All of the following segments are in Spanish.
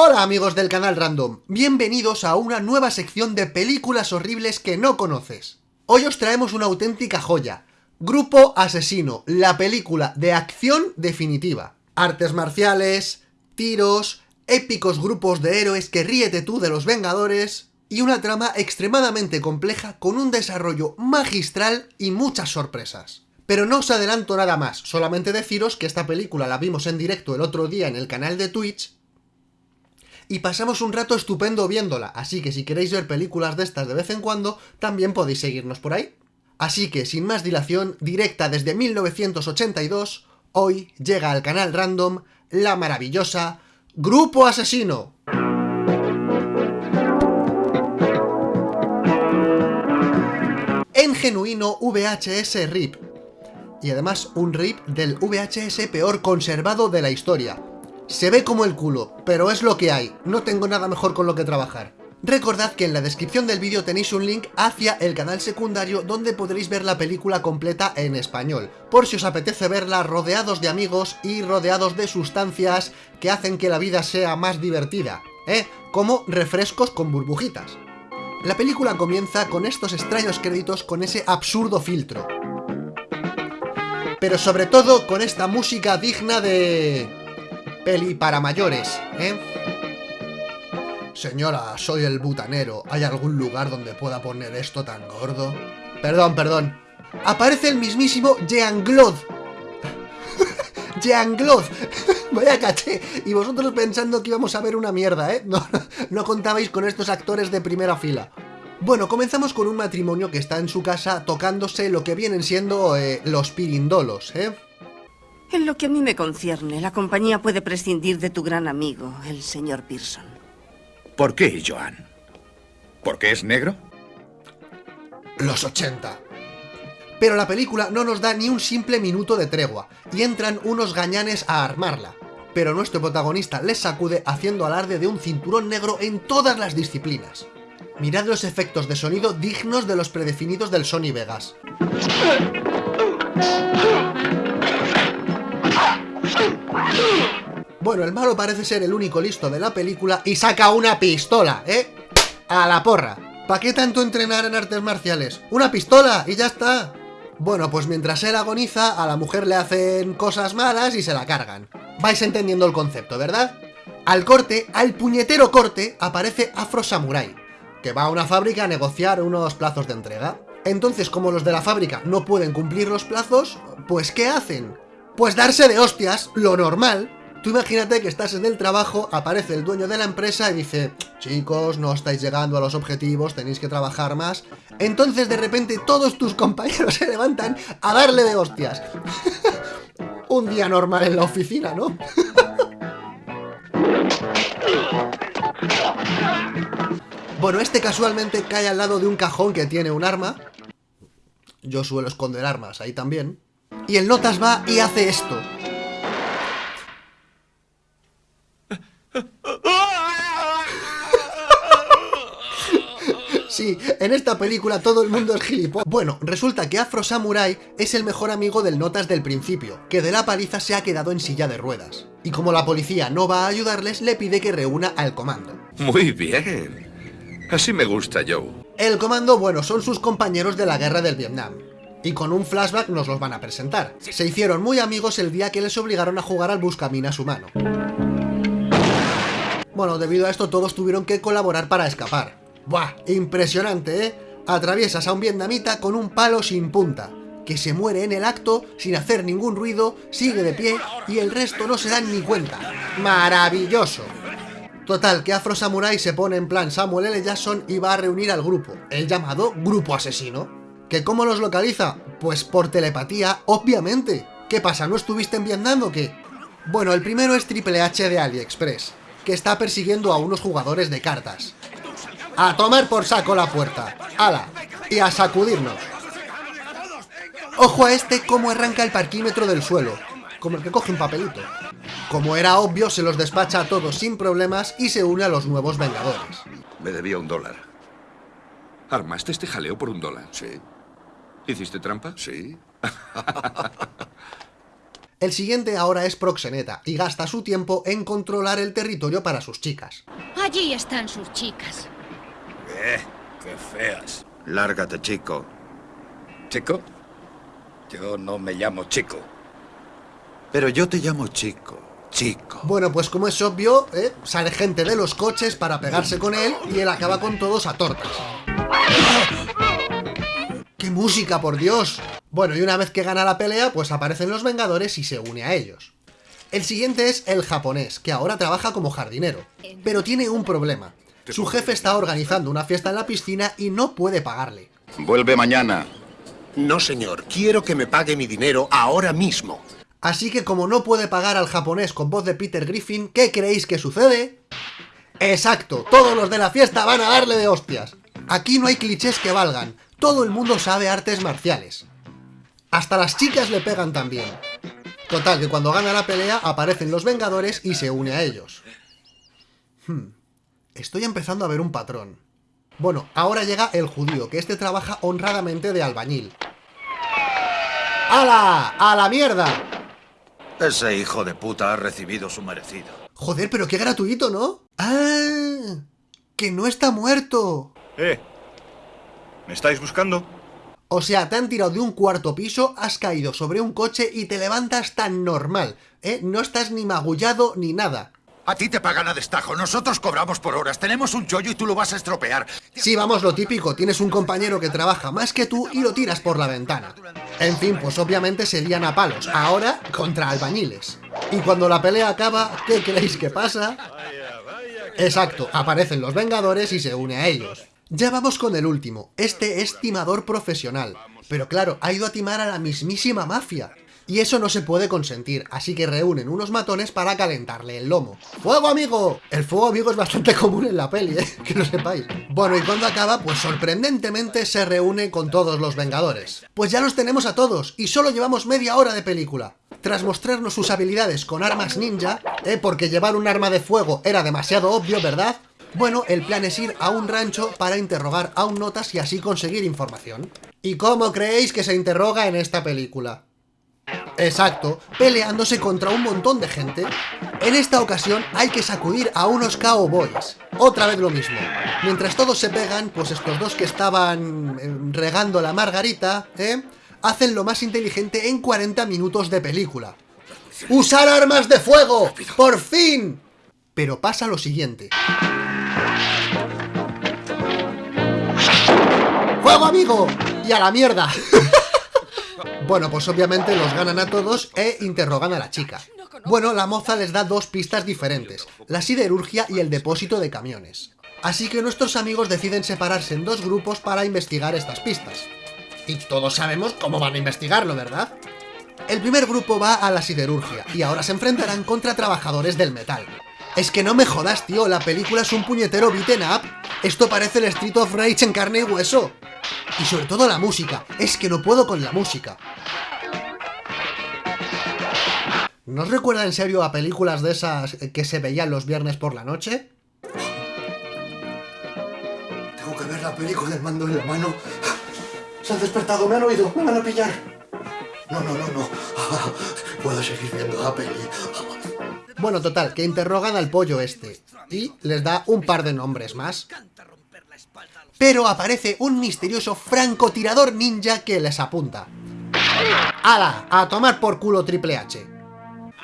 Hola amigos del canal Random, bienvenidos a una nueva sección de películas horribles que no conoces. Hoy os traemos una auténtica joya, Grupo Asesino, la película de acción definitiva. Artes marciales, tiros, épicos grupos de héroes que ríete tú de los Vengadores, y una trama extremadamente compleja con un desarrollo magistral y muchas sorpresas. Pero no os adelanto nada más, solamente deciros que esta película la vimos en directo el otro día en el canal de Twitch y pasamos un rato estupendo viéndola, así que si queréis ver películas de estas de vez en cuando, también podéis seguirnos por ahí. Así que, sin más dilación, directa desde 1982, hoy llega al canal Random la maravillosa Grupo Asesino. En genuino VHS RIP. Y además un RIP del VHS peor conservado de la historia, se ve como el culo, pero es lo que hay, no tengo nada mejor con lo que trabajar. Recordad que en la descripción del vídeo tenéis un link hacia el canal secundario donde podréis ver la película completa en español, por si os apetece verla rodeados de amigos y rodeados de sustancias que hacen que la vida sea más divertida, ¿eh? Como refrescos con burbujitas. La película comienza con estos extraños créditos con ese absurdo filtro. Pero sobre todo con esta música digna de peli para mayores, ¿eh? Señora, soy el butanero. ¿Hay algún lugar donde pueda poner esto tan gordo? Perdón, perdón. Aparece el mismísimo Jean-Claude. Jean-Claude. Vaya caché. Y vosotros pensando que íbamos a ver una mierda, ¿eh? No, no contabais con estos actores de primera fila. Bueno, comenzamos con un matrimonio que está en su casa tocándose lo que vienen siendo eh, los pirindolos, ¿eh? En lo que a mí me concierne, la compañía puede prescindir de tu gran amigo, el señor Pearson. ¿Por qué, Joan? ¿Por qué es negro? Los 80. Pero la película no nos da ni un simple minuto de tregua, y entran unos gañanes a armarla. Pero nuestro protagonista les sacude haciendo alarde de un cinturón negro en todas las disciplinas. Mirad los efectos de sonido dignos de los predefinidos del Sony Vegas. Bueno, el malo parece ser el único listo de la película y saca una pistola, ¿eh? A la porra. ¿Para qué tanto entrenar en artes marciales? ¡Una pistola! Y ya está. Bueno, pues mientras él agoniza, a la mujer le hacen cosas malas y se la cargan. Vais entendiendo el concepto, ¿verdad? Al corte, al puñetero corte, aparece Afro Samurai, que va a una fábrica a negociar unos plazos de entrega. Entonces, como los de la fábrica no pueden cumplir los plazos, pues ¿qué hacen? Pues darse de hostias, lo normal. Tú imagínate que estás en el trabajo, aparece el dueño de la empresa y dice Chicos, no estáis llegando a los objetivos, tenéis que trabajar más. Entonces de repente todos tus compañeros se levantan a darle de hostias. Un día normal en la oficina, ¿no? bueno, este casualmente cae al lado de un cajón que tiene un arma. Yo suelo esconder armas ahí también. Y el Notas va y hace esto. Sí, en esta película todo el mundo es gilipollas. Bueno, resulta que Afro Samurai es el mejor amigo del Notas del principio, que de la paliza se ha quedado en silla de ruedas. Y como la policía no va a ayudarles, le pide que reúna al comando. Muy bien. Así me gusta, Joe. El comando, bueno, son sus compañeros de la guerra del Vietnam y con un flashback nos los van a presentar. Se hicieron muy amigos el día que les obligaron a jugar al Buscaminas humano. Bueno, debido a esto todos tuvieron que colaborar para escapar. ¡Buah! Impresionante, ¿eh? Atraviesas a un vietnamita con un palo sin punta, que se muere en el acto sin hacer ningún ruido, sigue de pie y el resto no se dan ni cuenta. ¡Maravilloso! Total, que Afro Samurai se pone en plan Samuel L. Jackson y va a reunir al grupo, el llamado Grupo Asesino. ¿Que cómo los localiza? Pues por telepatía, obviamente. ¿Qué pasa, no estuviste en Vietnam o qué? Bueno, el primero es Triple H de AliExpress, que está persiguiendo a unos jugadores de cartas. A tomar por saco la puerta. ¡Hala! Y a sacudirnos. Ojo a este cómo arranca el parquímetro del suelo, como el que coge un papelito. Como era obvio, se los despacha a todos sin problemas y se une a los nuevos Vengadores. Me debía un dólar. ¿Armaste este jaleo por un dólar? Sí. ¿Hiciste trampa? Sí. El siguiente ahora es proxeneta y gasta su tiempo en controlar el territorio para sus chicas. Allí están sus chicas. Eh, qué feas. Lárgate, chico. ¿Chico? Yo no me llamo Chico. Pero yo te llamo chico. Chico. Bueno, pues como es obvio, ¿eh? sale gente de los coches para pegarse con él y él acaba con todos a tortas. ¡Qué música, por Dios! Bueno, y una vez que gana la pelea, pues aparecen los Vengadores y se une a ellos. El siguiente es el japonés, que ahora trabaja como jardinero. Pero tiene un problema. Su jefe está organizando una fiesta en la piscina y no puede pagarle. Vuelve mañana. No, señor. Quiero que me pague mi dinero ahora mismo. Así que como no puede pagar al japonés con voz de Peter Griffin, ¿qué creéis que sucede? Exacto, todos los de la fiesta van a darle de hostias. Aquí no hay clichés que valgan, todo el mundo sabe artes marciales. Hasta las chicas le pegan también. Total, que cuando gana la pelea aparecen los Vengadores y se une a ellos. Hmm, estoy empezando a ver un patrón. Bueno, ahora llega el judío, que este trabaja honradamente de albañil. ¡Hala! ¡A la mierda! Ese hijo de puta ha recibido su merecido. Joder, pero qué gratuito, ¿no? ¡Ah! ¡Que no está muerto! ¿Eh? ¿Me estáis buscando? O sea, te han tirado de un cuarto piso, has caído sobre un coche y te levantas tan normal, ¿eh? No estás ni magullado ni nada. A ti te pagan a destajo, nosotros cobramos por horas, tenemos un chollo y tú lo vas a estropear. Sí, vamos, lo típico, tienes un compañero que trabaja más que tú y lo tiras por la ventana. En fin, pues obviamente se lían a palos, ahora contra albañiles. Y cuando la pelea acaba, ¿qué creéis que pasa? Exacto, aparecen los Vengadores y se une a ellos. Ya vamos con el último, este es timador profesional. Pero claro, ha ido a timar a la mismísima mafia. Y eso no se puede consentir, así que reúnen unos matones para calentarle el lomo. ¡Fuego, amigo! El fuego, amigo, es bastante común en la peli, ¿eh? Que lo sepáis. Bueno, y cuando acaba, pues sorprendentemente se reúne con todos los Vengadores. Pues ya los tenemos a todos, y solo llevamos media hora de película. Tras mostrarnos sus habilidades con armas ninja, ¿eh? Porque llevar un arma de fuego era demasiado obvio, ¿verdad? Bueno, el plan es ir a un rancho para interrogar a un notas y así conseguir información. ¿Y cómo creéis que se interroga en esta película? Exacto, peleándose contra un montón de gente. En esta ocasión hay que sacudir a unos cowboys. Otra vez lo mismo. Mientras todos se pegan, pues estos dos que estaban eh, regando la margarita, ¿eh? Hacen lo más inteligente en 40 minutos de película. ¡Usar armas de fuego! ¡Por fin! Pero pasa lo siguiente. ¡Fuego, amigo! ¡Y a la mierda! Bueno, pues obviamente los ganan a todos e interrogan a la chica. Bueno, la moza les da dos pistas diferentes, la siderurgia y el depósito de camiones. Así que nuestros amigos deciden separarse en dos grupos para investigar estas pistas. Y todos sabemos cómo van a investigarlo, ¿verdad? El primer grupo va a la siderurgia, y ahora se enfrentarán contra trabajadores del metal. Es que no me jodas, tío, la película es un puñetero beaten up. Esto parece el Street of Rage en carne y hueso. Y sobre todo la música, es que no puedo con la música. ¿No os recuerda en serio a películas de esas que se veían los viernes por la noche? Tengo que ver la película del mando en la mano. Se han despertado, me han oído, me van a pillar. No, no, no, no. Puedo seguir viendo la peli. Bueno, total, que interrogan al pollo este. Y les da un par de nombres más. Pero aparece un misterioso francotirador ninja que les apunta. ¡Hala! A tomar por culo Triple H.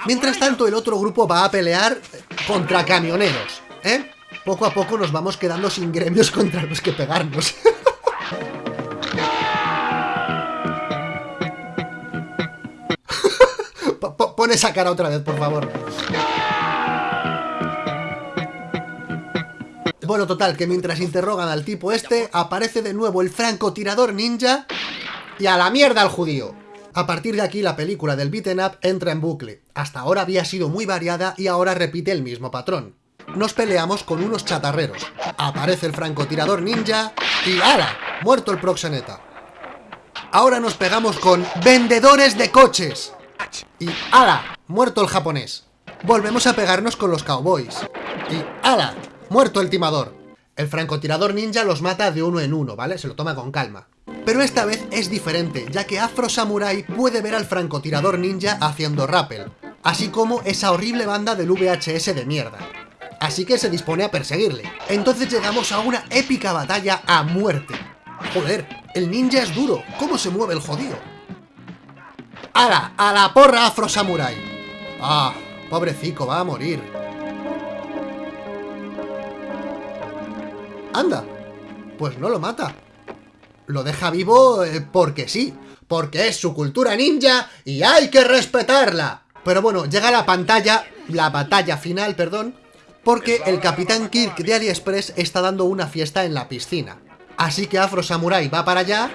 Mientras tanto, el otro grupo va a pelear contra camioneros, ¿eh? Poco a poco nos vamos quedando sin gremios contra los que pegarnos. Pon esa cara otra vez, por favor. Bueno, total, que mientras interrogan al tipo este, aparece de nuevo el francotirador ninja y a la mierda al judío. A partir de aquí la película del beaten up entra en bucle. Hasta ahora había sido muy variada y ahora repite el mismo patrón. Nos peleamos con unos chatarreros. Aparece el francotirador ninja y ¡ala! Muerto el proxeneta. Ahora nos pegamos con vendedores de coches. Y ¡ala! Muerto el japonés. Volvemos a pegarnos con los cowboys. Y ¡ala! Muerto el timador. El francotirador ninja los mata de uno en uno, ¿vale? Se lo toma con calma. Pero esta vez es diferente, ya que Afro Samurai puede ver al francotirador ninja haciendo rappel, así como esa horrible banda del VHS de mierda. Así que se dispone a perseguirle. Entonces llegamos a una épica batalla a muerte. Joder, el ninja es duro, ¿cómo se mueve el jodido? ¡Hala! ¡A la porra Afro Samurai! ¡Ah! Pobrecico, va a morir. Anda, pues no lo mata. Lo deja vivo eh, porque sí, porque es su cultura ninja y hay que respetarla. Pero bueno, llega la pantalla, la batalla final, perdón, porque el Capitán Kirk de AliExpress está dando una fiesta en la piscina. Así que Afro Samurai va para allá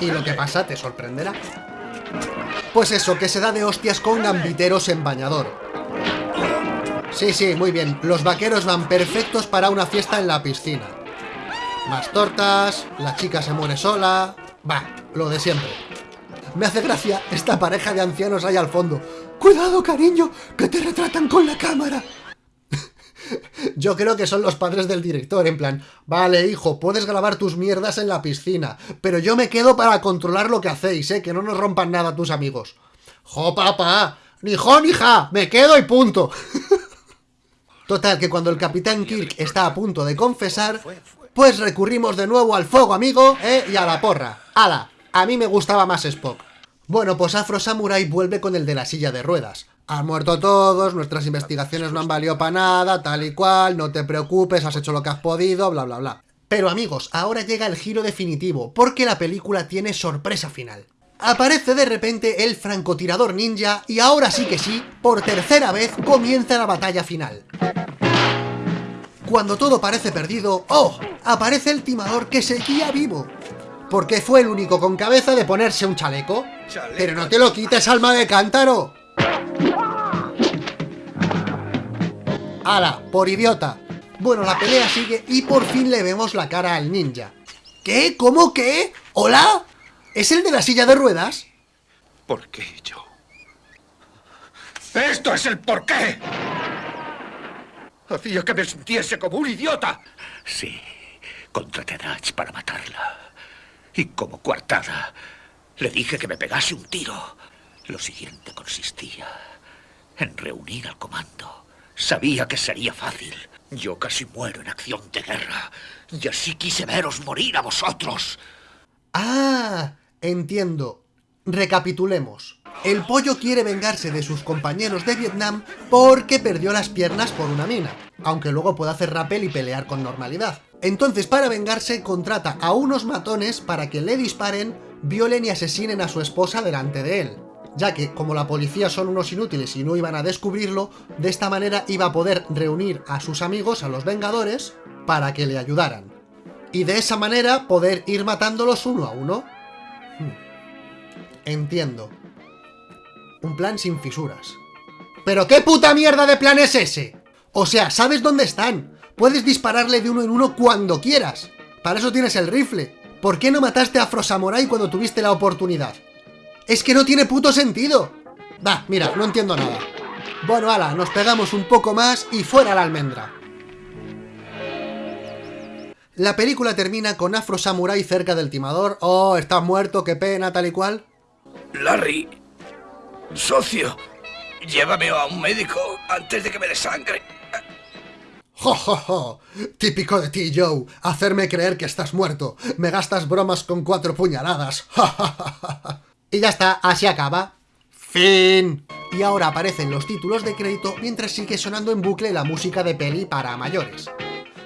y lo que pasa te sorprenderá. Pues eso, que se da de hostias con gambiteros en bañador. Sí, sí, muy bien. Los vaqueros van perfectos para una fiesta en la piscina. Más tortas, la chica se muere sola... Va, lo de siempre. Me hace gracia esta pareja de ancianos ahí al fondo. ¡Cuidado, cariño! ¡Que te retratan con la cámara! Yo creo que son los padres del director, en plan, vale, hijo, puedes grabar tus mierdas en la piscina, pero yo me quedo para controlar lo que hacéis, ¿eh? Que no nos rompan nada tus amigos. ¡Jo, papá! ¡Ni jo, ni ja! ¡Me quedo y punto! Total, que cuando el Capitán Kirk está a punto de confesar, pues recurrimos de nuevo al fuego, amigo, ¿eh? Y a la porra. ¡Hala! A mí me gustaba más Spock. Bueno, pues Afro Samurai vuelve con el de la silla de ruedas. Han muerto todos, nuestras investigaciones no han valido para nada, tal y cual, no te preocupes, has hecho lo que has podido, bla bla bla. Pero amigos, ahora llega el giro definitivo, porque la película tiene sorpresa final. Aparece de repente el francotirador ninja y ahora sí que sí, por tercera vez comienza la batalla final. Cuando todo parece perdido, ¡oh! Aparece el timador que seguía vivo. Porque fue el único con cabeza de ponerse un chaleco. Pero no te lo quites, alma de cántaro. ¡Hala! Por idiota. Bueno, la pelea sigue y por fin le vemos la cara al ninja. ¿Qué? ¿Cómo qué? ¿Hola? ¿Es el de la silla de ruedas? ¿Por qué yo? ¡Esto es el porqué! Hacía que me sintiese como un idiota. Sí, contraté a Natch para matarla. Y como coartada, le dije que me pegase un tiro. Lo siguiente consistía en reunir al comando Sabía que sería fácil. Yo casi muero en acción de guerra. Y así quise veros morir a vosotros. Ah, entiendo. Recapitulemos. El pollo quiere vengarse de sus compañeros de Vietnam porque perdió las piernas por una mina, aunque luego puede hacer rappel y pelear con normalidad. Entonces, para vengarse, contrata a unos matones para que le disparen, violen y asesinen a su esposa delante de él ya que como la policía son unos inútiles y no iban a descubrirlo, de esta manera iba a poder reunir a sus amigos, a los Vengadores, para que le ayudaran. Y de esa manera poder ir matándolos uno a uno. Hmm. Entiendo. Un plan sin fisuras. ¿Pero qué puta mierda de plan es ese? O sea, ¿sabes dónde están? Puedes dispararle de uno en uno cuando quieras. Para eso tienes el rifle. ¿Por qué no mataste a Afro Samurai cuando tuviste la oportunidad? Es que no tiene puto sentido. Va, mira, no entiendo nada. Bueno, ala, nos pegamos un poco más y fuera la almendra. La película termina con Afro Samurai cerca del timador. Oh, estás muerto, qué pena, tal y cual. Larry, socio, llévame a un médico antes de que me desangre. ¡Jo, jo! Típico de ti, Joe. Hacerme creer que estás muerto. Me gastas bromas con cuatro puñaladas. ¡Ja, ja, ja, y ya está, así acaba. Fin. Y ahora aparecen los títulos de crédito mientras sigue sonando en bucle la música de peli para mayores.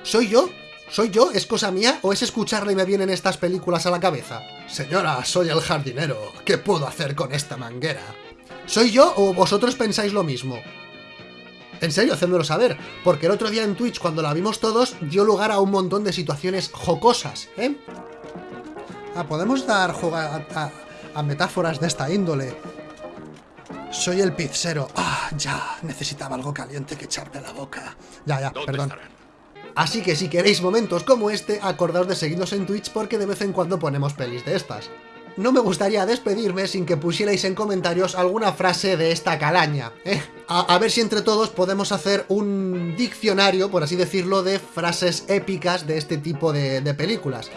¿Soy yo? ¿Soy yo? ¿Es cosa mía? ¿O es escucharla y me vienen estas películas a la cabeza? Señora, soy el jardinero. ¿Qué puedo hacer con esta manguera? ¿Soy yo o vosotros pensáis lo mismo? En serio, hacéndolo saber, porque el otro día en Twitch, cuando la vimos todos, dio lugar a un montón de situaciones jocosas, ¿eh? Ah, podemos dar juego a, a metáforas de esta índole. Soy el pizzero. Ah, ya, necesitaba algo caliente que echarme a la boca. Ya, ya, perdón. Así que si queréis momentos como este, acordaos de seguirnos en Twitch porque de vez en cuando ponemos pelis de estas. No me gustaría despedirme sin que pusierais en comentarios alguna frase de esta calaña, ¿eh? a, ver si entre todos podemos hacer un diccionario, por así decirlo, de frases épicas de este tipo de, películas.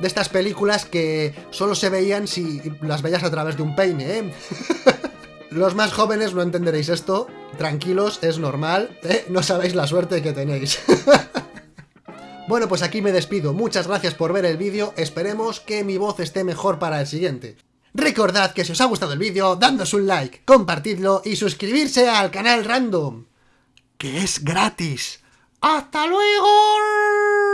de estas películas que solo se veían si las veías a través de un peine, ¿eh? Los más jóvenes no entenderéis esto, tranquilos, es normal, ¿eh? no sabéis la suerte que tenéis. bueno, pues aquí me despido, muchas gracias por ver el vídeo, esperemos que mi voz esté mejor para el siguiente. Recordad que si os ha gustado el vídeo, dadnos un like, compartidlo y suscribirse al canal Random, que es gratis. ¡Hasta luego!